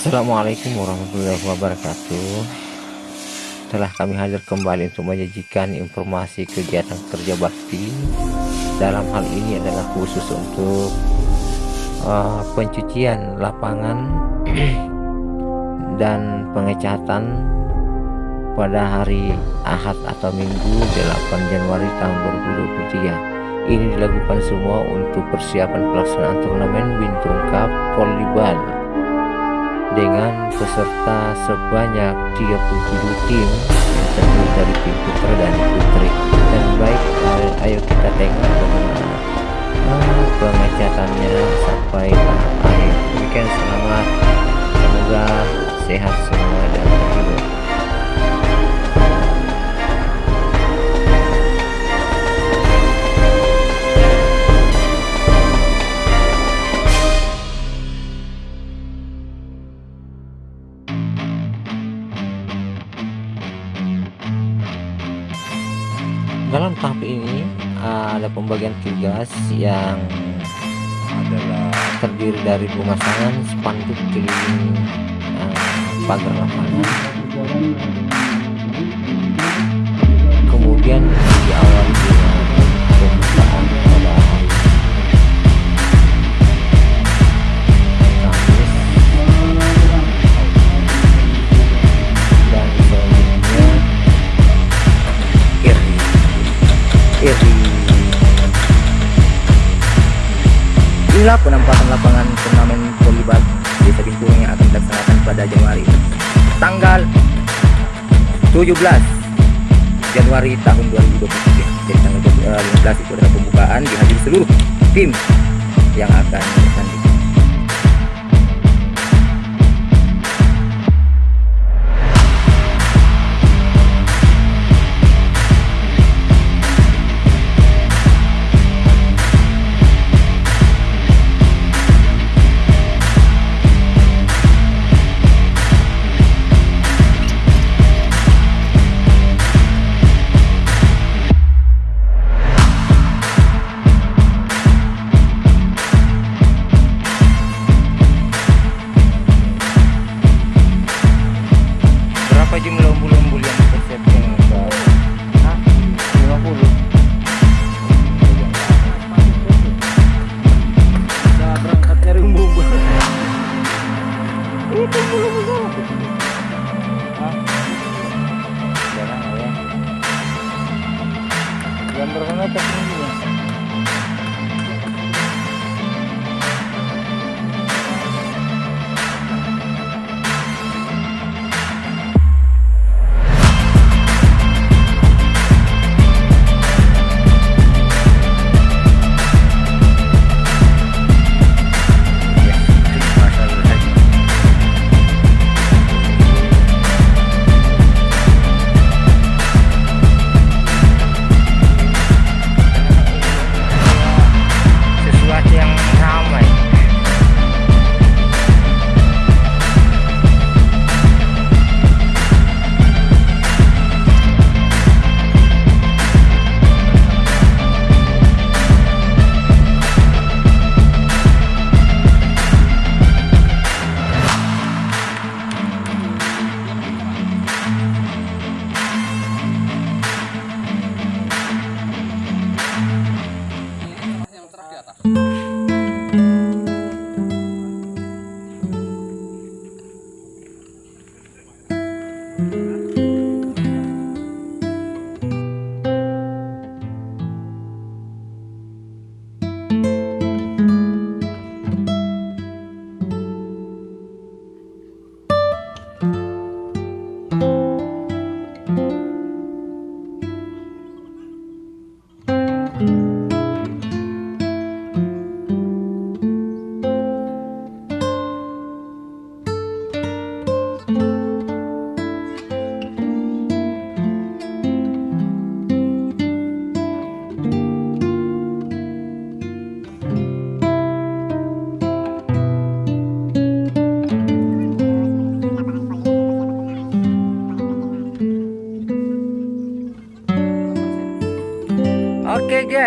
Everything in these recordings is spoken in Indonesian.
Assalamualaikum warahmatullahi wabarakatuh. Telah kami hadir kembali untuk menyajikan informasi kegiatan kerja bakti. Dalam hal ini adalah khusus untuk uh, pencucian lapangan Dan pengecatan pada hari Ahad atau Minggu 8 Januari tahun 2023 Ini dilakukan semua untuk persiapan pelaksanaan turnamen Bintang Cup Volleyball dengan peserta sebanyak 37 tim yang terdiri dari tim putra dan putri. Dan baik ayo kita tengok bagaimana uh, pengecatannya sampai akhir. Demikian selamat. Semoga sehat semua dalam tahap ini ada pembagian tugas yang adalah terdiri dari pemasangan spanduk keliling uh, pagar lapangan. Kemudian diawali Inilah penampakan lapangan turnamen volleyball Desa Bintung yang akan dilaksanakan pada Januari tanggal 17 Januari tahun 2023. Jadi tanggal 15 itu adalah pembukaan dihadiri seluruh tim yang akan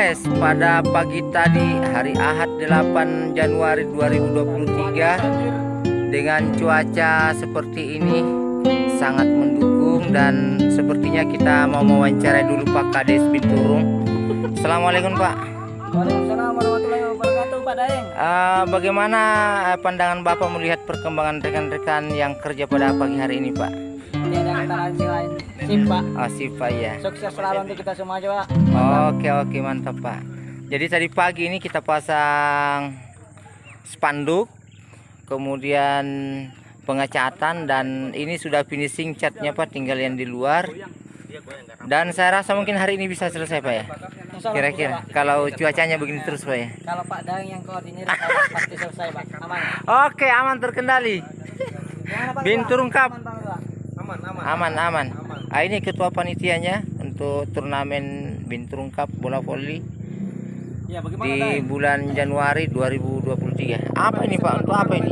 Guys, pada pagi tadi hari Ahad 8 Januari 2023 dengan cuaca seperti ini sangat mendukung dan sepertinya kita mau mewawancarai dulu Pak Kades Binturung. Assalamualaikum Pak. Waalaikumsalam warahmatullahi wabarakatuh Pak Daeng Eh, bagaimana eh, pandangan Bapak melihat perkembangan rekan-rekan yang kerja pada pagi hari ini Pak? Tiada kata lain sing lain Sip Pak Oh, sip Pak ya. Sukses selalu untuk kita semua aja Pak Oke oke mantap Pak. Jadi tadi pagi ini kita pasang spanduk, kemudian pengecatan dan ini sudah finishing catnya Pak, tinggal yang di luar. Dan saya rasa mungkin hari ini bisa selesai Pak ya. Kira-kira kalau cuacanya begini terus Pak ya. Kalau Pak Daeng yang koordinir pasti selesai Pak Aman Oke aman terkendali. Gimana Pak Aman Pak Aman aman. Ah, ini ketua panitianya untuk turnamen Binturung Cup bola voli Ya di bulan Januari 2023. Apa ini Pak? Untuk apa ini?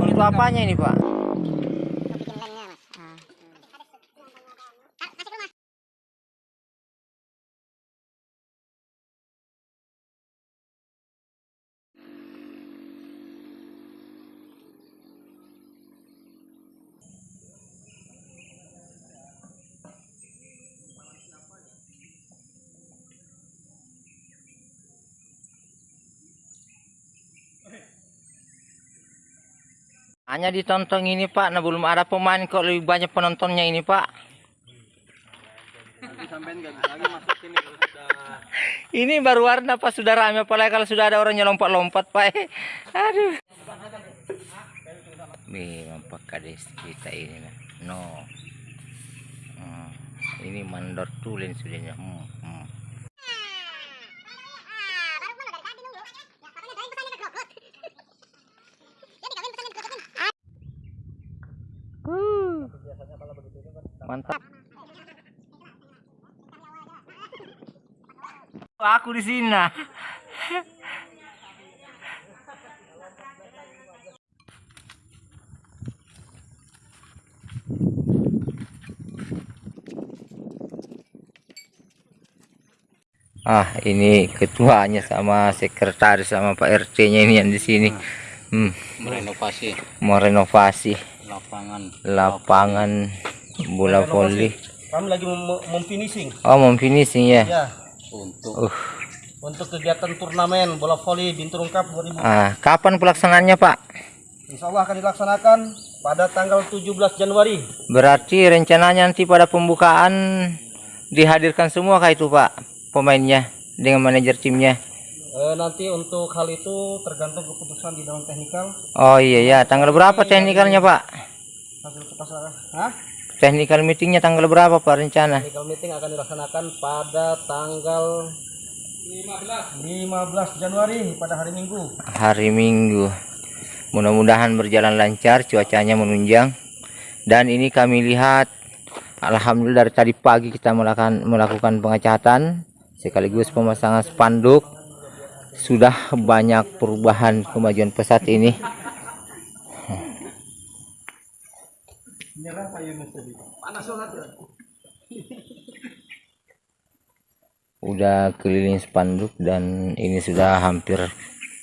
Untuk apanya ini Pak? Hanya ditonton ini Pak, nah belum ada pemain kok lebih banyak penontonnya ini Pak. Ini baru warna Pak sudah rame apalagi kalau sudah ada orangnya lompat-lompat Pak. Aduh. Nih Pak Kades kita ini nah. No. Hmm, Ini mandor tulen sudahnya. Hmm, hmm. Aku di sini. nah. Ah, ini ketuanya sama sekretaris sama Pak RT-nya ini yang di sini. Hmm, merenovasi mau renovasi lapangan lapangan bola voli. Kami lagi mem memfinishing Oh, mau finishing ya. Ya untuk Uh, Untuk kegiatan turnamen bola voli Binturung Cup 2000 ah, kapan pelaksanaannya, Pak? Insya Allah akan dilaksanakan pada tanggal 17 Januari Berarti rencananya nanti pada pembukaan dihadirkan semua kah itu, Pak? Pemainnya dengan manajer timnya. Eh, nanti untuk hal itu tergantung keputusan di dalam teknikal Oh iya ya, tanggal berapa teknikalnya, Pak? hasil kepasaran. Hah? Technical meetingnya tanggal berapa, Pak rencana? Technical meeting akan dilaksanakan pada tanggal 15 15 Januari pada hari Minggu. hari Minggu. Mudah-mudahan berjalan lancar, cuacanya menunjang. Dan ini kami lihat, alhamdulillah dari tadi pagi kita melakukan melakukan pengecatan sekaligus pemasangan spanduk. Sudah banyak perubahan kemajuan pesat ini. Udah keliling spanduk dan ini sudah hampir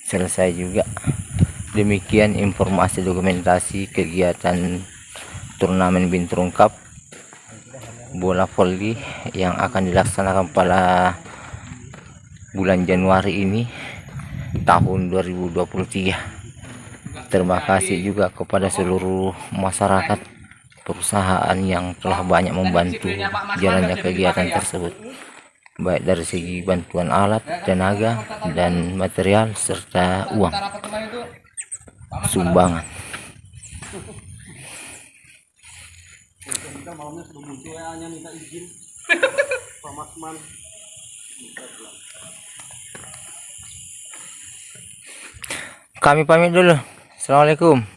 selesai juga. Demikian informasi dokumentasi kegiatan turnamen Binturung Cup bola voli yang akan dilaksanakan pada bulan Januari ini tahun 2023. Terima kasih juga kepada seluruh masyarakat perusahaan yang telah banyak membantu jalannya kegiatan tersebut baik dari segi bantuan alat, tenaga, dan material serta uang sumbangan. Kami pamit dulu. Assalamualaikum.